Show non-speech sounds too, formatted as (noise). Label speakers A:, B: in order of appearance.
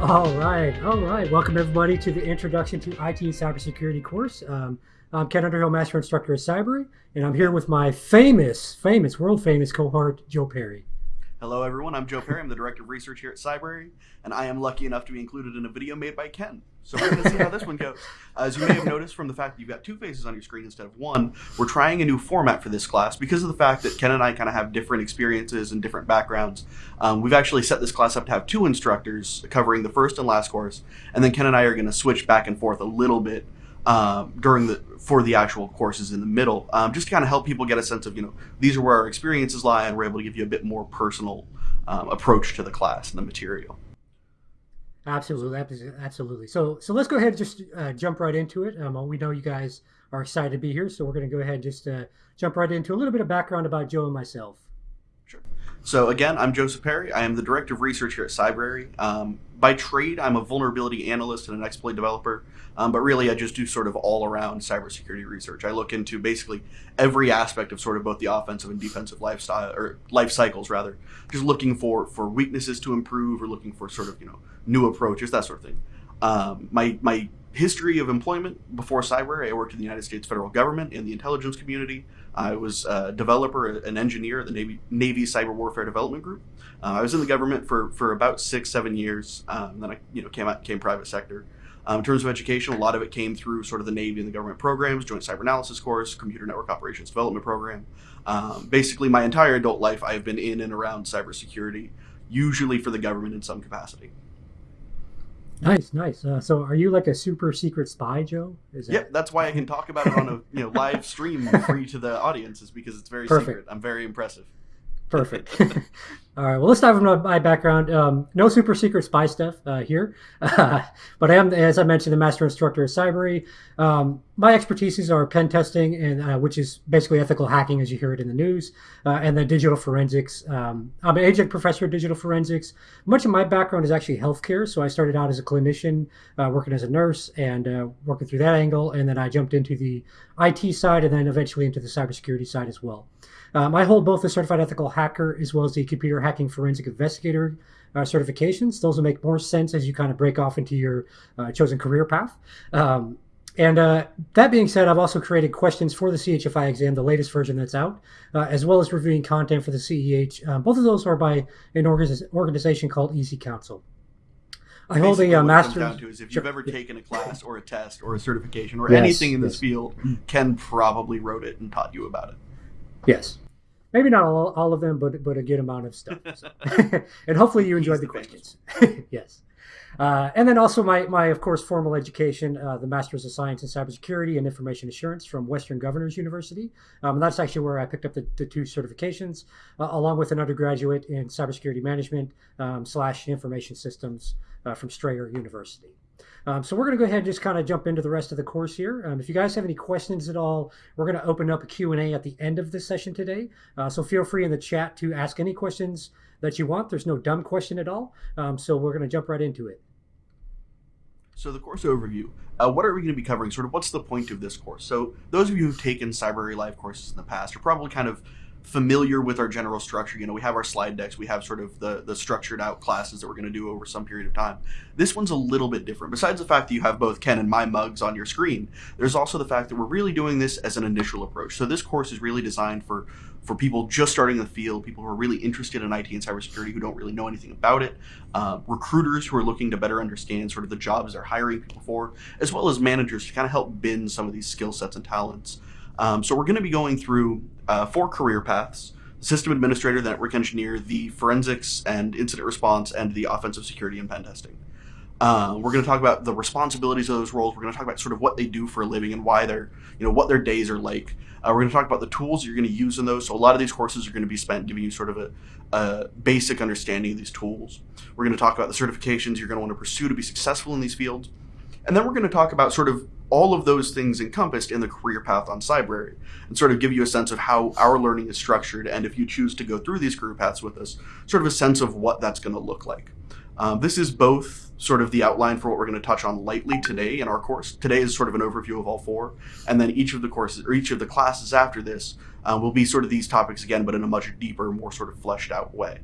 A: All right, all right. Welcome everybody to the Introduction to IT and Cybersecurity course. Um, I'm Ken Underhill, Master Instructor at Cyber, and I'm here with my famous, famous, world famous cohort, Joe Perry.
B: Hello everyone, I'm Joe Perry. I'm the Director of Research here at Cybrary, and I am lucky enough to be included in a video made by Ken. So we're going to see how this one goes. As you may have noticed from the fact that you've got two faces on your screen instead of one, we're trying a new format for this class because of the fact that Ken and I kind of have different experiences and different backgrounds. Um, we've actually set this class up to have two instructors covering the first and last course, and then Ken and I are going to switch back and forth a little bit um, during the for the actual courses in the middle, um, just to kind of help people get a sense of you know these are where our experiences lie, and we're able to give you a bit more personal um, approach to the class and the material.
A: Absolutely, absolutely. So, so let's go ahead and just uh, jump right into it. Um, we know you guys are excited to be here, so we're going to go ahead and just uh, jump right into a little bit of background about Joe and myself.
B: Sure. So again, I'm Joseph Perry. I am the Director of Research here at Cybrary. Um, by trade, I'm a vulnerability analyst and an exploit developer, um, but really I just do sort of all-around cybersecurity research. I look into basically every aspect of sort of both the offensive and defensive lifestyle or life cycles, rather. Just looking for for weaknesses to improve or looking for sort of you know new approaches, that sort of thing. Um, my my history of employment before Cybrary, I worked in the United States federal government in the intelligence community. I was a developer, an engineer at the Navy, Navy Cyber Warfare Development Group. Uh, I was in the government for, for about six, seven years. Um, then I you know came out came private sector. Um, in terms of education, a lot of it came through sort of the Navy and the government programs, Joint Cyber Analysis course, Computer Network Operations Development program. Um, basically, my entire adult life, I've been in and around cybersecurity, usually for the government in some capacity.
A: Nice, nice. Uh, so, are you like a super secret spy, Joe?
B: Is that... Yep, that's why I can talk about it on a (laughs) you know live stream free to the audience, is because it's very Perfect. secret. I'm very impressive.
A: Perfect. (laughs) All right. Well, let's dive into my background. Um, no super secret spy stuff uh, here, (laughs) but I am, as I mentioned, the master instructor at Cybrary. Um, my expertises are pen testing, and uh, which is basically ethical hacking, as you hear it in the news, uh, and then digital forensics. Um, I'm an adjunct professor of digital forensics. Much of my background is actually healthcare, so I started out as a clinician, uh, working as a nurse, and uh, working through that angle, and then I jumped into the IT side, and then eventually into the cybersecurity side as well. I hold both the Certified Ethical Hacker as well as the Computer Hacking Forensic Investigator uh, certifications. Those will make more sense as you kind of break off into your uh, chosen career path. Um, and uh, that being said, I've also created questions for the CHFI exam, the latest version that's out, uh, as well as reviewing content for the CEH. Um, both of those are by an organization called EC-Council.
B: I hold a master's. Down to is if you've ever taken a class or a test or a certification or yes, anything in this yes. field, Ken probably wrote it and taught you about it.
A: Yes. Maybe not all, all of them, but but a good amount of stuff. So. (laughs) and hopefully you enjoyed the questions. (laughs) yes. Uh, and then also my, my, of course, formal education, uh, the Master's of Science in Cybersecurity and Information Assurance from Western Governors University. Um, and that's actually where I picked up the, the two certifications, uh, along with an undergraduate in Cybersecurity Management um, slash Information Systems uh, from Strayer University. Um, so we're going to go ahead and just kind of jump into the rest of the course here. Um, if you guys have any questions at all, we're going to open up a Q&A at the end of this session today. Uh, so feel free in the chat to ask any questions that you want. There's no dumb question at all. Um, so we're going to jump right into it.
B: So the course overview, uh, what are we going to be covering? Sort of what's the point of this course? So those of you who've taken Cybrary Live courses in the past are probably kind of familiar with our general structure. You know, we have our slide decks, we have sort of the, the structured out classes that we're going to do over some period of time. This one's a little bit different. Besides the fact that you have both Ken and my mugs on your screen, there's also the fact that we're really doing this as an initial approach. So this course is really designed for, for people just starting the field, people who are really interested in IT and cybersecurity who don't really know anything about it, uh, recruiters who are looking to better understand sort of the jobs they're hiring people for, as well as managers to kind of help bend some of these skill sets and talents. Um, so we're going to be going through uh, four career paths, system administrator, the network engineer, the forensics and incident response, and the offensive security and pen testing. Uh, we're going to talk about the responsibilities of those roles. We're going to talk about sort of what they do for a living and why they're, you know, what their days are like. Uh, we're going to talk about the tools you're going to use in those. So a lot of these courses are going to be spent giving you sort of a, a basic understanding of these tools. We're going to talk about the certifications you're going to want to pursue to be successful in these fields. And then we're going to talk about sort of all of those things encompassed in the career path on Cybrary and sort of give you a sense of how our learning is structured and if you choose to go through these career paths with us, sort of a sense of what that's going to look like. Um, this is both sort of the outline for what we're going to touch on lightly today in our course. Today is sort of an overview of all four, and then each of the courses or each of the classes after this uh, will be sort of these topics again, but in a much deeper, more sort of fleshed out way.